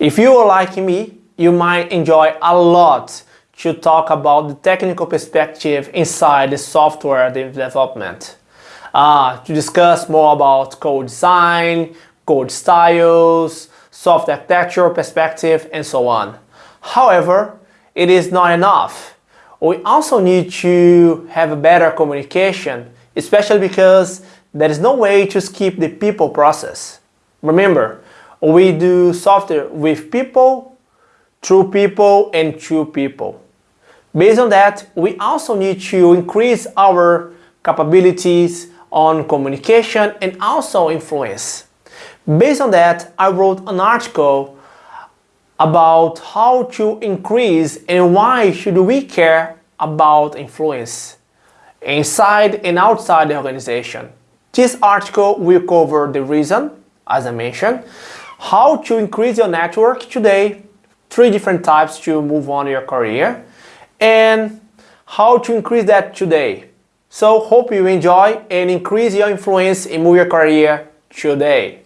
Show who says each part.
Speaker 1: If you are like me, you might enjoy a lot to talk about the technical perspective inside the software development. Uh, to discuss more about code design, code styles, software architecture perspective, and so on. However, it is not enough. We also need to have a better communication, especially because there is no way to skip the people process. Remember, we do software with people, through people, and to people. Based on that, we also need to increase our capabilities on communication and also influence. Based on that, I wrote an article about how to increase and why should we care about influence inside and outside the organization. This article will cover the reason, as I mentioned, how to increase your network today, three different types to move on your career, and how to increase that today. So hope you enjoy and increase your influence and move your career today.